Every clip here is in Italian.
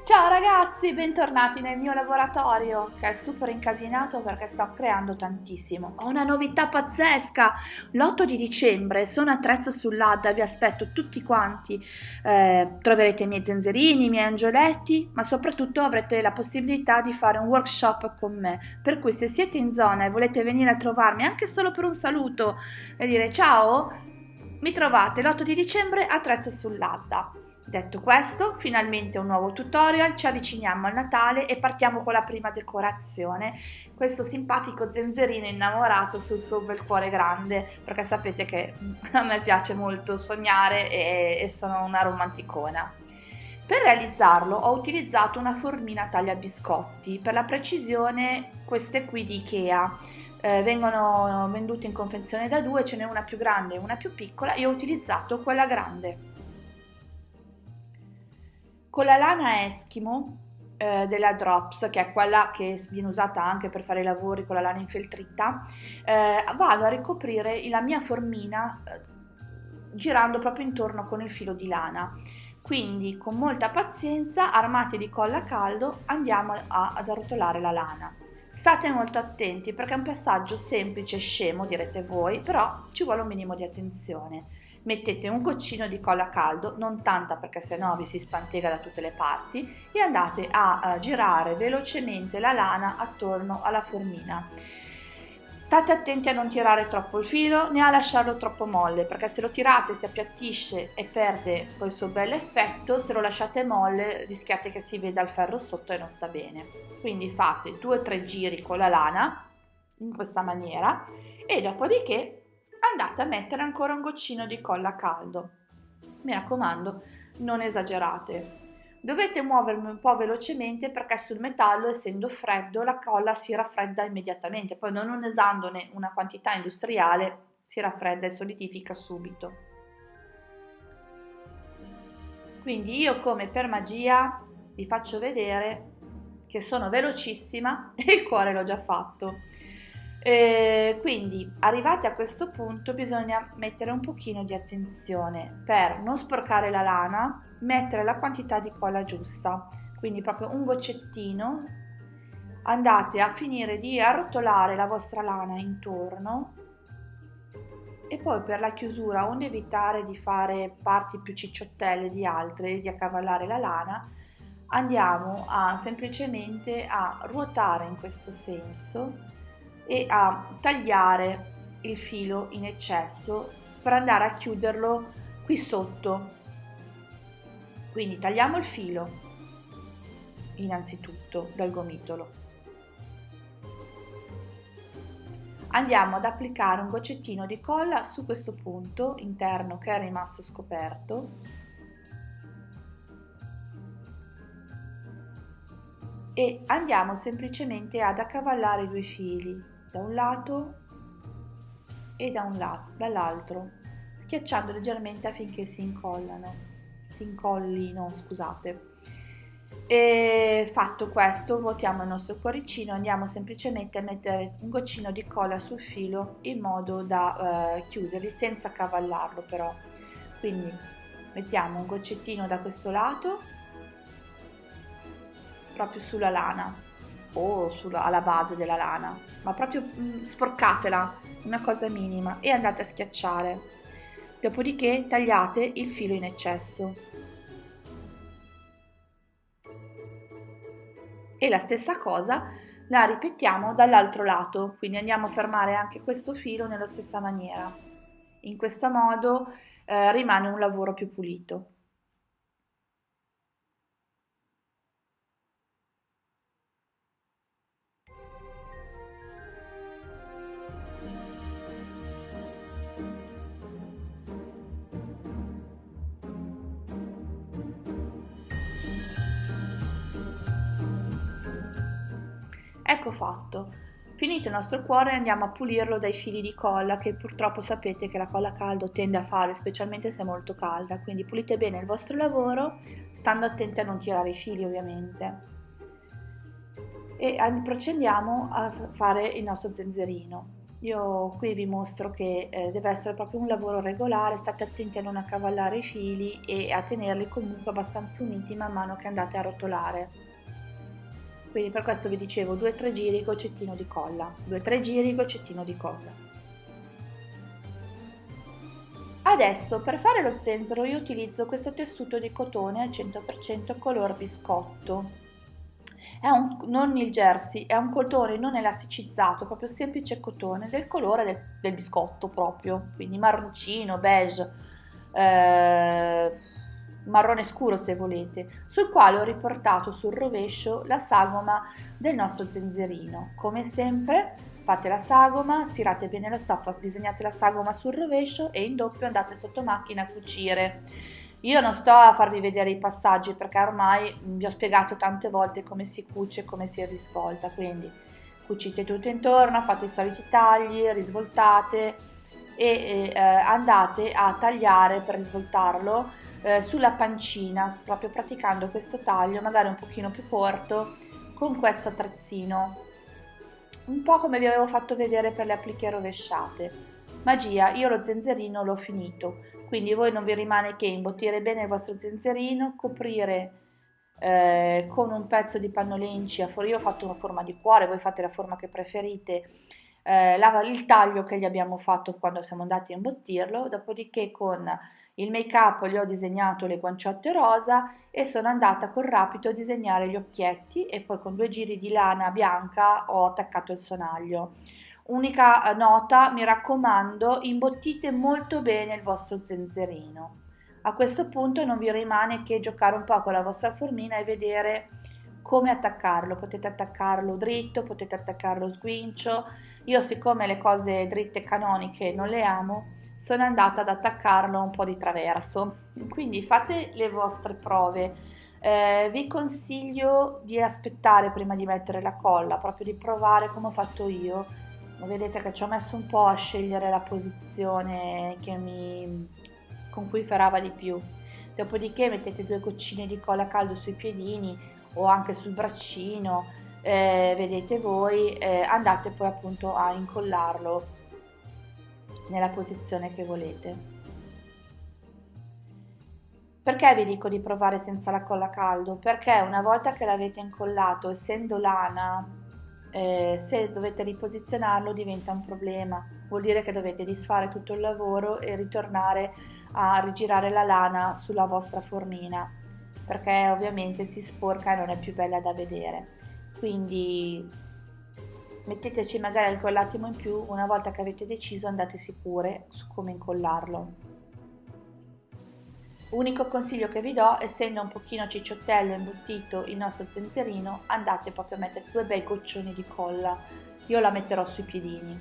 Ciao ragazzi, bentornati nel mio laboratorio che è super incasinato perché sto creando tantissimo. Ho una novità pazzesca, l'8 di dicembre sono a Trezzo sull'Adda, vi aspetto tutti quanti, eh, troverete i miei zenzerini, i miei angioletti, ma soprattutto avrete la possibilità di fare un workshop con me, per cui se siete in zona e volete venire a trovarmi anche solo per un saluto e dire ciao, mi trovate l'8 di dicembre a Trezzo sull'Adda. Detto questo, finalmente un nuovo tutorial, ci avviciniamo al Natale e partiamo con la prima decorazione, questo simpatico zenzerino innamorato sul suo bel cuore grande, perché sapete che a me piace molto sognare e, e sono una romanticona. Per realizzarlo ho utilizzato una formina taglia biscotti, per la precisione queste qui di Ikea, eh, vengono vendute in confezione da due, ce n'è una più grande e una più piccola, io ho utilizzato quella grande. Con la lana Eskimo eh, della Drops, che è quella che viene usata anche per fare i lavori con la lana infeltrita, eh, vado a ricoprire la mia formina eh, girando proprio intorno con il filo di lana. Quindi con molta pazienza, armati di colla a caldo, andiamo a, ad arrotolare la lana. State molto attenti perché è un passaggio semplice e scemo, direte voi, però ci vuole un minimo di attenzione mettete un goccino di colla a caldo, non tanta perché sennò vi si spantega da tutte le parti, e andate a, girare velocemente la lana attorno alla formina. State attenti a non tirare troppo il filo né a lasciarlo troppo molle perché se lo tirate si appiattisce e perde quel suo bel effetto, se lo lasciate molle rischiate che si veda il ferro sotto e non sta bene. Quindi fate 2-3 giri con la lana in questa maniera e dopodiché andate a mettere ancora un goccino di colla a caldo. Mi raccomando, non esagerate. Dovete muovermi un po' velocemente perché sul metallo, essendo freddo, la colla si raffredda immediatamente, poi non usandone una quantità industriale si raffredda e solidifica subito. Quindi io come per magia vi faccio vedere che sono velocissima e il cuore l'ho già fatto. Eh, quindi arrivati a questo punto bisogna mettere un pochino di attenzione per non sporcare la lana, mettere la quantità di colla giusta, quindi proprio un goccettino, andate a finire di arrotolare la vostra lana intorno. E poi per la chiusura, onde evitare di fare parti più cicciottelle di altre, di accavallare la lana, andiamo a semplicemente a ruotare in questo senso e a tagliare il filo in eccesso per andare a chiuderlo qui sotto. Quindi tagliamo il filo innanzitutto dal gomitolo. Andiamo ad applicare un goccettino di colla su questo punto interno che è rimasto scoperto e andiamo semplicemente ad accavallare i due fili da un lato e da un lato, dall'altro, schiacciando leggermente affinché si incollano, si incollino, scusate. E fatto questo, vuotiamo il nostro cuoricino, andiamo semplicemente a mettere un goccino di colla sul filo in modo da eh, chiuderli senza cavallarlo però. Quindi mettiamo un goccettino da questo lato, proprio sulla lana, o sulla, alla base della lana, ma proprio mh, mm, sporcatela, una cosa minima, e andate a schiacciare. Dopodiché tagliate il filo in eccesso. E la stessa cosa la ripetiamo dall'altro lato, quindi andiamo a fermare anche questo filo nella stessa maniera. In questo modo eh, rimane un lavoro più pulito. Ecco fatto. Finito il nostro cuore andiamo a pulirlo dai fili di colla che purtroppo sapete che la colla a caldo tende a fare, specialmente se è molto calda, quindi pulite bene il vostro lavoro, stando attenti a non tirare i fili ovviamente. E procediamo a fare il nostro zenzerino. io qui vi mostro che eh, deve essere proprio un lavoro regolare, state attenti a non accavallare i fili e a tenerli comunque abbastanza uniti man mano che andate a rotolare. Quindi per questo vi dicevo 2-3 giri goccettino di colla, 2-3 giri goccettino di colla. Adesso per fare lo zenzero io utilizzo questo tessuto di cotone al 100% color biscotto. Un, non il jersey, è un cotone non elasticizzato, proprio semplice cotone del colore del, del biscotto proprio, quindi marroncino, beige, eh, marrone scuro se volete, sul quale ho riportato sul rovescio la sagoma del nostro zenzerino. Come sempre fate la sagoma, stirate bene la stoffa, disegnate la sagoma sul rovescio e in doppio andate sotto macchina a cucire. Io non sto a farvi vedere i passaggi perché ormai vi ho spiegato tante volte come si cuce e come si risvolta, quindi cucite tutto intorno, fate i soliti tagli, risvoltate e eh, andate a tagliare per risvoltarlo eh, sulla pancina, proprio praticando questo taglio, magari un pochino più corto, con questo attrezzino, un po' come vi avevo fatto vedere per le appliche rovesciate. Magia, io lo zenzerino l'ho finito, quindi voi non vi rimane che imbottire bene il vostro zenzerino, coprire eh, con un pezzo di pannolenci, io ho fatto una forma di cuore, voi fate la forma che preferite, eh, il taglio che gli abbiamo fatto quando siamo andati a imbottirlo, dopodiché con il make up gli ho disegnato le guanciotte rosa e sono andata col rapido a disegnare gli occhietti e poi con due giri di lana bianca ho attaccato il sonaglio. Unica eh, nota, mi raccomando, imbottite molto bene il vostro zenzerino. A questo punto non vi rimane che giocare un po' con la vostra formina e vedere come attaccarlo. Potete attaccarlo dritto, potete attaccarlo sguincio. Io siccome le cose dritte canoniche non le amo, sono andata ad attaccarlo un po' di traverso. Quindi fate le vostre prove. Eh, vi consiglio di aspettare prima di mettere la colla, proprio di provare come ho fatto io vedete che ci ho messo un po' a scegliere la posizione che mi sconquiferava di più dopodiché mettete due goccine di colla caldo sui piedini o anche sul braccino eh, vedete voi eh, andate poi appunto a incollarlo nella posizione che volete perché vi dico di provare senza la colla caldo? Perché una volta che l'avete incollato, essendo lana, eh, se dovete riposizionarlo diventa un problema, vuol dire che dovete disfare tutto il lavoro e ritornare a rigirare la lana sulla vostra formina perché ovviamente si sporca e non è più bella da vedere. Quindi metteteci magari quell'attimo in più, una volta che avete deciso andate sicure su come incollarlo. Unico consiglio che vi do, essendo un pochino cicciottello imbottito il nostro zenzerino, andate proprio a mettere due bei goccioni di colla. Io la metterò sui piedini.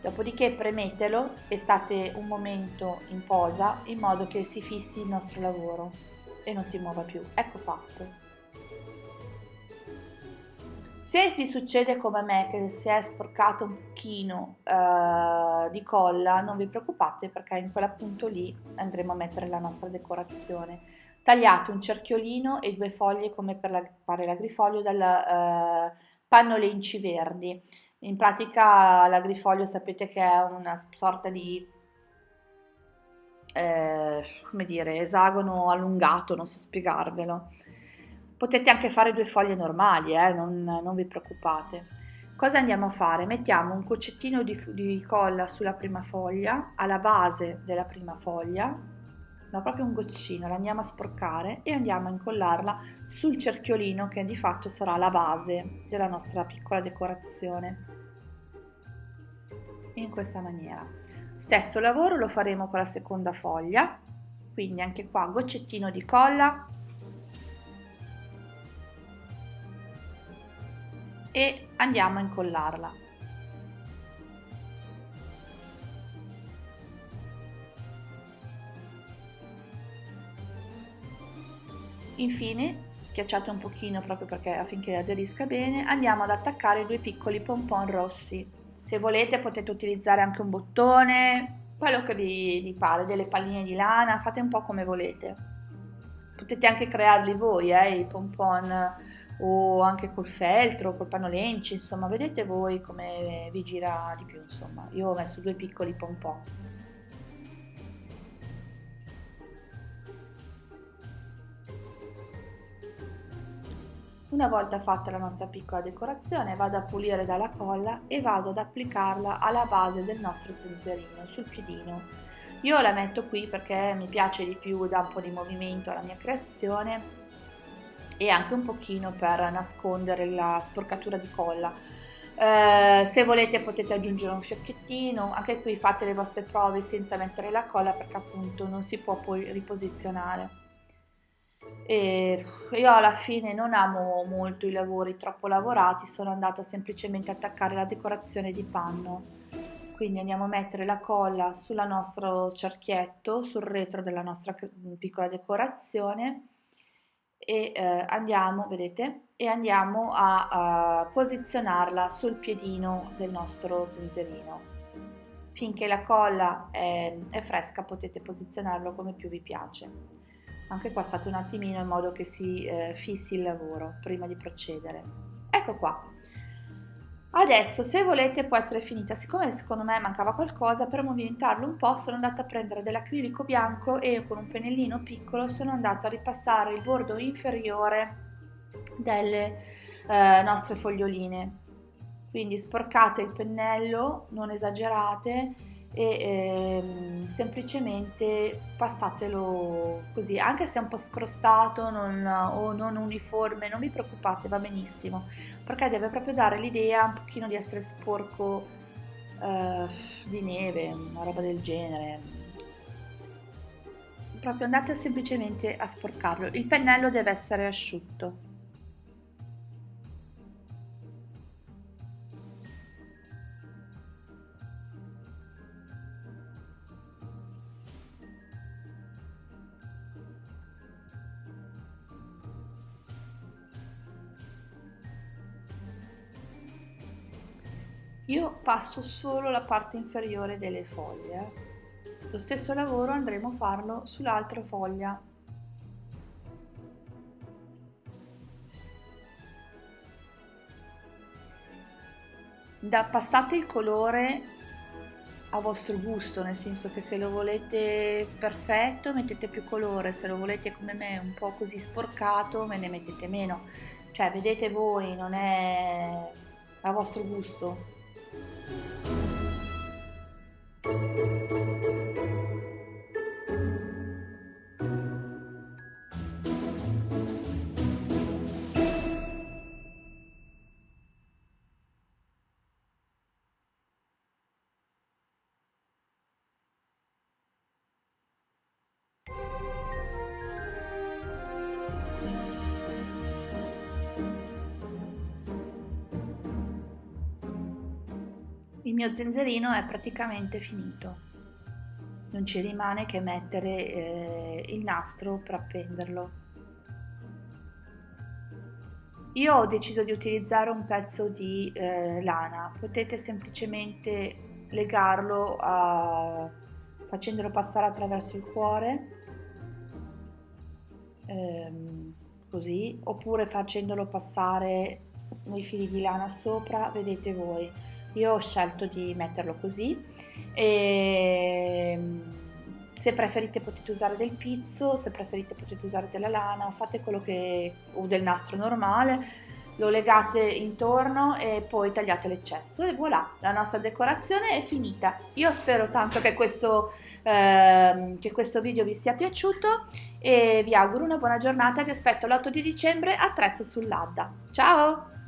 Dopodiché premetelo e state un momento in posa in modo che si fissi il nostro lavoro e non si muova più. Ecco fatto. Se vi succede come me che si è sporcato un pochino uh, di colla, non vi preoccupate perché in quell'appunto lì andremo a mettere la nostra decorazione. Tagliate un cerchiolino e due foglie come per la, fare l'agrifoglio dal uh, panno lenci verdi. In pratica l'agrifoglio sapete che è una sorta di eh, come dire, esagono allungato, non so spiegarvelo Potete anche fare due foglie normali, eh? non, non, vi preoccupate. Cosa andiamo a fare? Mettiamo un coccettino di, di colla sulla prima foglia, alla base della prima foglia, ma proprio un goccino, la andiamo a sporcare e andiamo a incollarla sul cerchiolino che di fatto sarà la base della nostra piccola decorazione. In questa maniera. Stesso lavoro lo faremo con la seconda foglia, quindi anche qua goccettino di colla, e andiamo a incollarla. Infine, schiacciate un pochino proprio perché affinché aderisca bene, andiamo ad attaccare due piccoli pompon rossi. Se volete potete utilizzare anche un bottone, quello che vi, vi pare, delle palline di lana, fate un po' come volete. Potete anche crearli voi, eh, i pompon o anche col feltro, col panolenci, insomma, vedete voi come vi gira di più, insomma. Io ho messo due piccoli pompon. Una volta fatta la nostra piccola decorazione vado a pulire dalla colla e vado ad applicarla alla base del nostro zenzerino, sul piedino. Io la metto qui perché mi piace di più, dà un po' di movimento alla mia creazione e anche un pochino per nascondere la sporcatura di colla. Eh, se volete potete aggiungere un fiocchettino, anche qui fate le vostre prove senza mettere la colla perché appunto non si può poi riposizionare. E io alla fine non amo molto i lavori troppo lavorati, sono andata semplicemente a attaccare la decorazione di panno. Quindi andiamo a mettere la colla sul nostro cerchietto, sul retro della nostra piccola decorazione e eh, andiamo, vedete, e andiamo a, a posizionarla sul piedino del nostro zenzerino. Finché la colla è, è fresca potete posizionarlo come più vi piace. Anche qua state un attimino in modo che si eh, fissi il lavoro prima di procedere. Ecco qua, Adesso se volete può essere finita, siccome secondo me mancava qualcosa, per movimentarlo un po' sono andata a prendere dell'acrilico bianco e con un pennellino piccolo sono andata a ripassare il bordo inferiore delle eh, nostre foglioline. Quindi sporcate il pennello, non esagerate e ehm, semplicemente passatelo così, anche se è un po' scrostato non, o non uniforme, non vi preoccupate, va benissimo perché deve proprio dare l'idea un pochino di essere sporco eh, di neve, una roba del genere. Proprio andate semplicemente a sporcarlo. Il pennello deve essere asciutto. Io passo solo la parte inferiore delle foglie. Lo stesso lavoro andremo a farlo sull'altra foglia. Da, passate il colore a vostro gusto, nel senso che se lo volete perfetto mettete più colore, se lo volete come me un po' così sporcato me ne mettete meno. Cioè vedete voi, non è a vostro gusto. Mio zenzerino è praticamente finito. Non ci rimane che mettere eh, il nastro per appenderlo. Io ho deciso di utilizzare un pezzo di eh, lana. Potete semplicemente legarlo a, facendolo passare attraverso il cuore ehm, così oppure facendolo passare i fili di lana sopra vedete voi io ho scelto di metterlo così e ehm, se preferite potete usare del pizzo, se preferite potete usare della lana, fate quello che o del nastro normale, lo legate intorno e poi tagliate l'eccesso e voilà, la nostra decorazione è finita. Io spero tanto che questo, eh, che questo video vi sia piaciuto e vi auguro una buona giornata, vi aspetto l'8 di dicembre a Trezzo sull'Adda. Ciao!